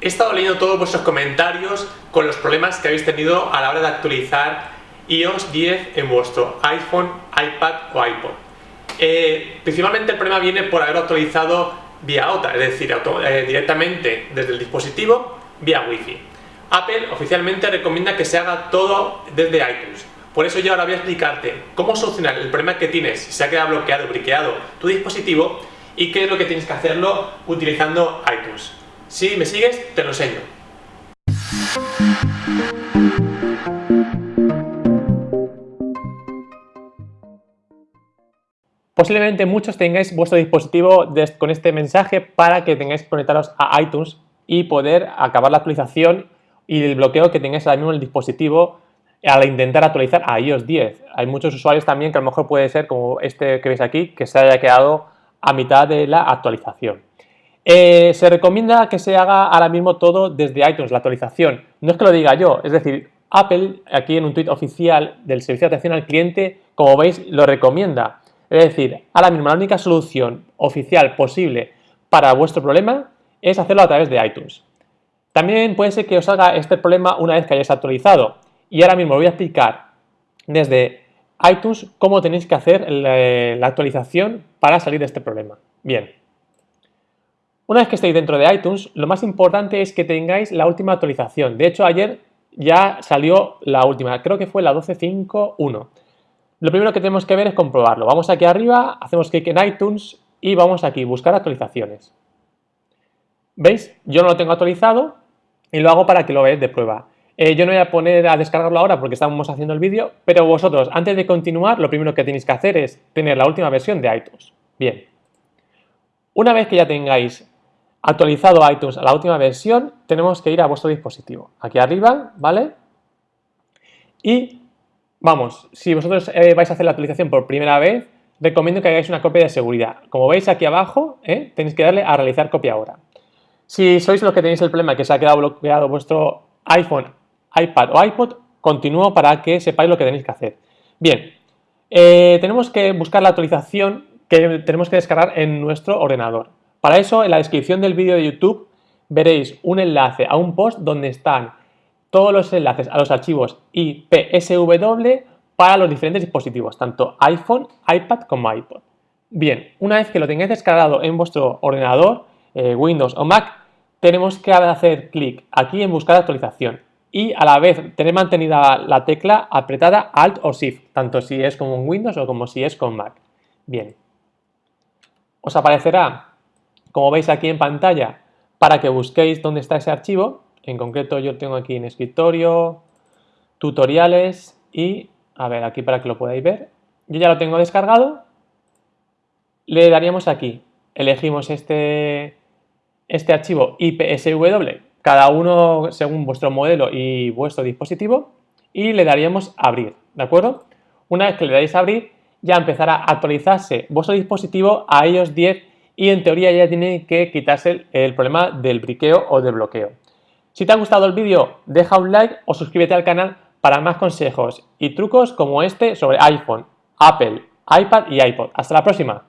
He estado leyendo todos vuestros comentarios con los problemas que habéis tenido a la hora de actualizar iOS 10 en vuestro iPhone, iPad o iPod. Eh, principalmente el problema viene por haber actualizado vía OTA, es decir, eh, directamente desde el dispositivo vía Wi-Fi. Apple oficialmente recomienda que se haga todo desde iTunes. Por eso yo ahora voy a explicarte cómo solucionar el problema que tienes si se ha quedado bloqueado o briqueado tu dispositivo y qué es lo que tienes que hacerlo utilizando iTunes. Si me sigues, te lo enseño. Posiblemente muchos tengáis vuestro dispositivo con este mensaje para que tengáis que a iTunes y poder acabar la actualización y el bloqueo que tengáis ahora mismo en el dispositivo al intentar actualizar a iOS 10. Hay muchos usuarios también que a lo mejor puede ser como este que veis aquí, que se haya quedado a mitad de la actualización. Eh, se recomienda que se haga ahora mismo todo desde iTunes, la actualización. No es que lo diga yo, es decir, Apple, aquí en un tweet oficial del Servicio de Atención al Cliente, como veis, lo recomienda. Es decir, ahora mismo la única solución oficial posible para vuestro problema es hacerlo a través de iTunes. También puede ser que os haga este problema una vez que hayáis actualizado. Y ahora mismo voy a explicar desde iTunes cómo tenéis que hacer la actualización para salir de este problema. Bien, una vez que estéis dentro de iTunes, lo más importante es que tengáis la última actualización. De hecho, ayer ya salió la última, creo que fue la 12.5.1. Lo primero que tenemos que ver es comprobarlo. Vamos aquí arriba, hacemos clic en iTunes y vamos aquí, buscar actualizaciones. ¿Veis? Yo no lo tengo actualizado y lo hago para que lo veáis de prueba. Eh, yo no voy a poner a descargarlo ahora porque estamos haciendo el vídeo, pero vosotros, antes de continuar, lo primero que tenéis que hacer es tener la última versión de iTunes. Bien. Una vez que ya tengáis actualizado iTunes a la última versión, tenemos que ir a vuestro dispositivo. Aquí arriba, ¿vale? Y vamos, si vosotros eh, vais a hacer la actualización por primera vez, recomiendo que hagáis una copia de seguridad. Como veis aquí abajo, ¿eh? tenéis que darle a realizar copia ahora. Si sois los que tenéis el problema que se ha quedado bloqueado vuestro iPhone, iPad o iPod, continúo para que sepáis lo que tenéis que hacer. Bien, eh, tenemos que buscar la actualización que tenemos que descargar en nuestro ordenador. Para eso, en la descripción del vídeo de YouTube veréis un enlace a un post donde están todos los enlaces a los archivos IPSW para los diferentes dispositivos, tanto iPhone, iPad como iPod. Bien, una vez que lo tengáis descargado en vuestro ordenador, eh, Windows o Mac, tenemos que hacer clic aquí en buscar actualización y a la vez tener mantenida la tecla apretada Alt o Shift, tanto si es con Windows o como si es con Mac. Bien, os aparecerá como veis aquí en pantalla, para que busquéis dónde está ese archivo. En concreto yo tengo aquí en escritorio, tutoriales y, a ver, aquí para que lo podáis ver. Yo ya lo tengo descargado. Le daríamos aquí, elegimos este, este archivo IPSW, cada uno según vuestro modelo y vuestro dispositivo, y le daríamos abrir, ¿de acuerdo? Una vez que le dais abrir, ya empezará a actualizarse vuestro dispositivo a iOS 10 y en teoría ya tiene que quitarse el, problema del briqueo o del bloqueo. Si te ha gustado el vídeo, deja un like o suscríbete al canal para más consejos y trucos como este sobre iPhone, Apple, iPad y iPod. Hasta la próxima.